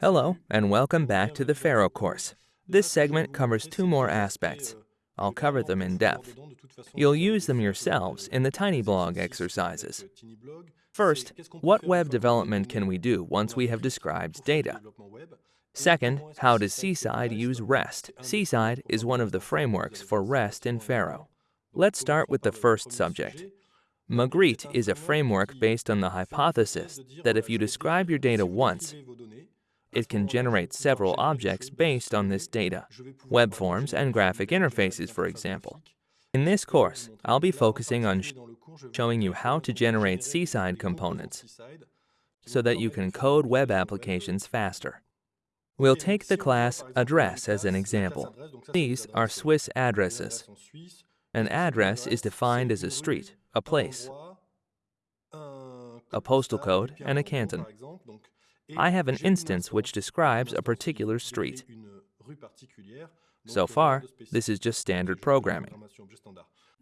Hello, and welcome back to the Pharo course. This segment covers two more aspects. I'll cover them in depth. You'll use them yourselves in the TinyBlog exercises. First, what web development can we do once we have described data? Second, how does Seaside use REST? Seaside is one of the frameworks for REST in Pharo. Let's start with the first subject. Magritte is a framework based on the hypothesis that if you describe your data once, it can generate several objects based on this data, web forms and graphic interfaces, for example. In this course, I'll be focusing on sh showing you how to generate Seaside components so that you can code web applications faster. We'll take the class address as an example. These are Swiss addresses. An address is defined as a street, a place, a postal code, and a canton. I have an instance which describes a particular street. So far, this is just standard programming.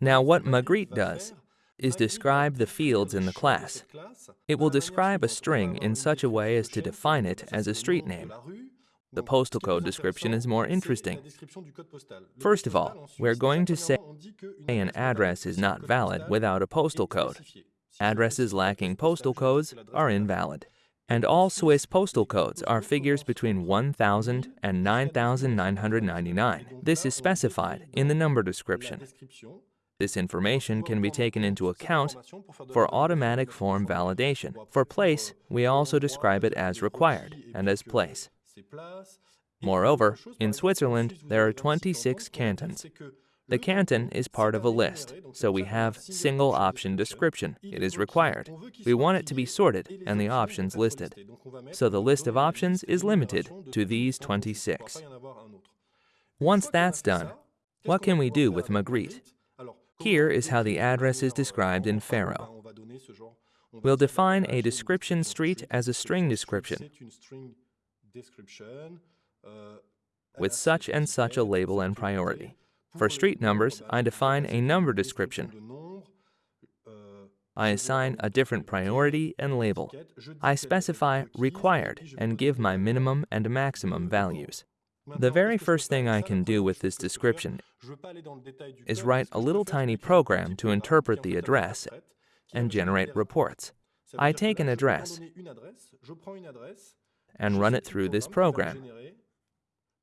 Now what Magritte does is describe the fields in the class. It will describe a string in such a way as to define it as a street name. The postal code description is more interesting. First of all, we're going to say an address is not valid without a postal code. Addresses lacking postal codes are invalid and all Swiss postal codes are figures between 1000 and 9999. This is specified in the number description. This information can be taken into account for automatic form validation. For place, we also describe it as required and as place. Moreover, in Switzerland, there are 26 cantons. The canton is part of a list, so we have single option description. It is required. We want it to be sorted and the options listed. So the list of options is limited to these 26. Once that's done, what can we do with Magritte? Here is how the address is described in Pharo. We'll define a description street as a string description with such and such a label and priority. For street numbers, I define a number description. I assign a different priority and label. I specify required and give my minimum and maximum values. The very first thing I can do with this description is write a little tiny program to interpret the address and generate reports. I take an address and run it through this program,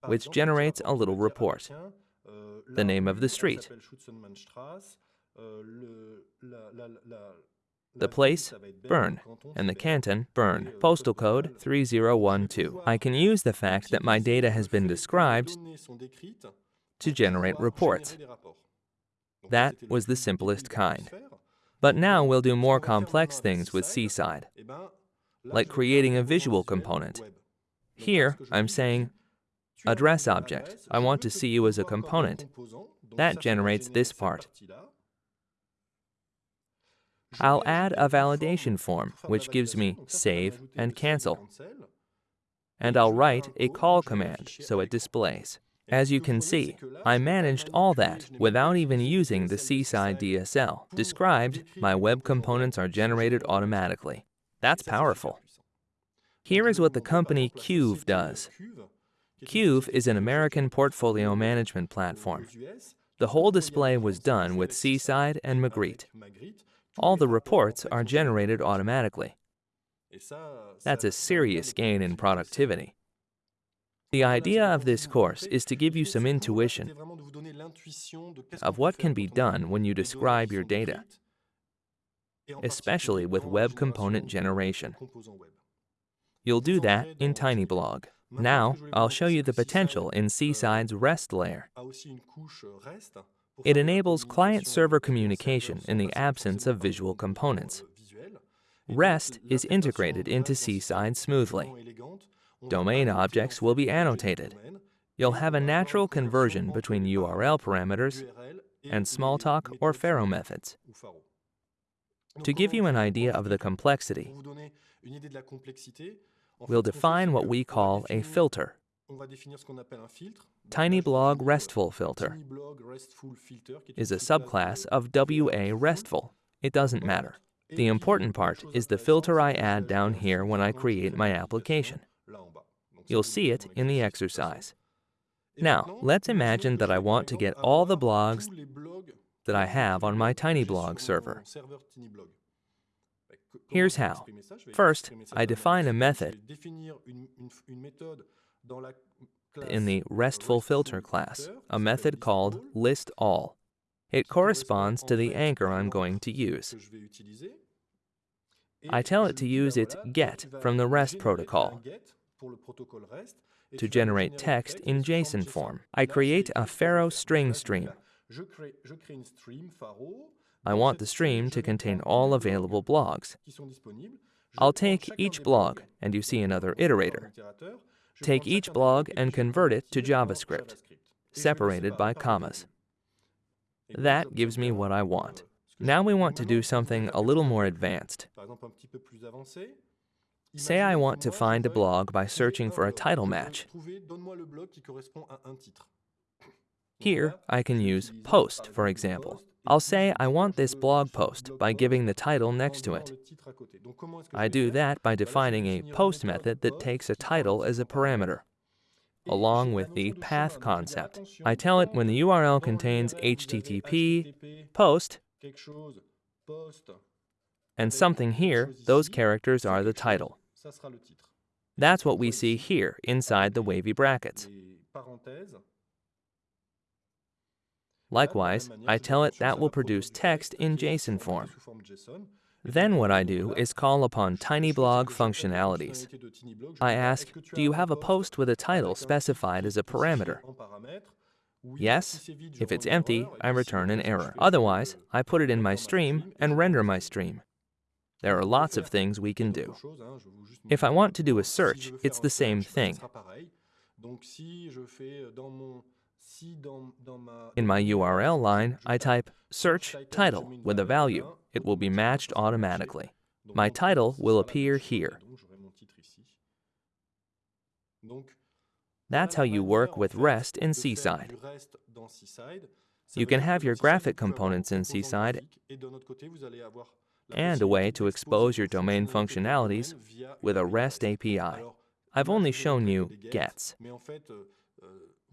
which generates a little report the name of the street. The place, Bern, and the canton, Bern, postal code 3012. I can use the fact that my data has been described to generate reports. That was the simplest kind. But now we'll do more complex things with Seaside, like creating a visual component. Here, I'm saying Address object. I want to see you as a component. That generates this part. I'll add a validation form, which gives me save and cancel. And I'll write a call command so it displays. As you can see, I managed all that without even using the Seaside DSL. Described, my web components are generated automatically. That's powerful. Here is what the company Quuve does. Quuve is an American portfolio management platform. The whole display was done with Seaside and Magritte. All the reports are generated automatically. That's a serious gain in productivity. The idea of this course is to give you some intuition of what can be done when you describe your data, especially with web component generation. You'll do that in TinyBlog. Now, I'll show you the potential in Seaside's REST layer. It enables client-server communication in the absence of visual components. REST is integrated into Seaside smoothly. Domain objects will be annotated. You'll have a natural conversion between URL parameters and Smalltalk or Pharo methods. To give you an idea of the complexity, we'll define what we call a filter. TinyBlog RESTful filter is a subclass of WA RESTful. It doesn't matter. The important part is the filter I add down here when I create my application. You'll see it in the exercise. Now, let's imagine that I want to get all the blogs that I have on my TinyBlog server. Here's how. First, I define a method in the RESTful filter class, a method called listAll. It corresponds to the anchor I'm going to use. I tell it to use its GET from the REST protocol to generate text in JSON form. I create a Pharo string stream. I want the stream to contain all available blogs. I'll take each blog, and you see another iterator. Take each blog and convert it to JavaScript, separated by commas. That gives me what I want. Now we want to do something a little more advanced. Say I want to find a blog by searching for a title match. Here, I can use post, for example. I'll say I want this blog post by giving the title next to it. I do that by defining a post method that takes a title as a parameter, along with the path concept. I tell it when the URL contains HTTP, post, and something here, those characters are the title. That's what we see here inside the wavy brackets. Likewise, I tell it that will produce text in JSON form. Then what I do is call upon TinyBlog functionalities. I ask, do you have a post with a title specified as a parameter? Yes. If it's empty, I return an error. Otherwise, I put it in my stream and render my stream. There are lots of things we can do. If I want to do a search, it's the same thing. In my URL line, I type search title with a value. It will be matched automatically. My title will appear here. That's how you work with REST in Seaside. You can have your graphic components in Seaside and a way to expose your domain functionalities with a REST API. I've only shown you gets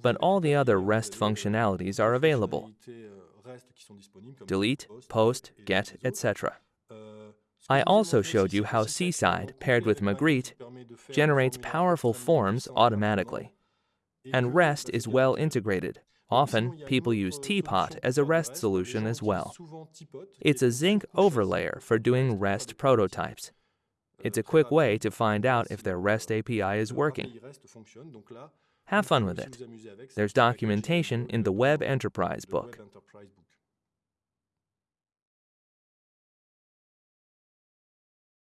but all the other REST functionalities are available. Delete, post, get, etc. I also showed you how Seaside, paired with Magritte, generates powerful forms automatically. And REST is well integrated. Often, people use Teapot as a REST solution as well. It's a Zinc overlayer for doing REST prototypes. It's a quick way to find out if their REST API is working. Have fun with it. There's documentation in the Web Enterprise book.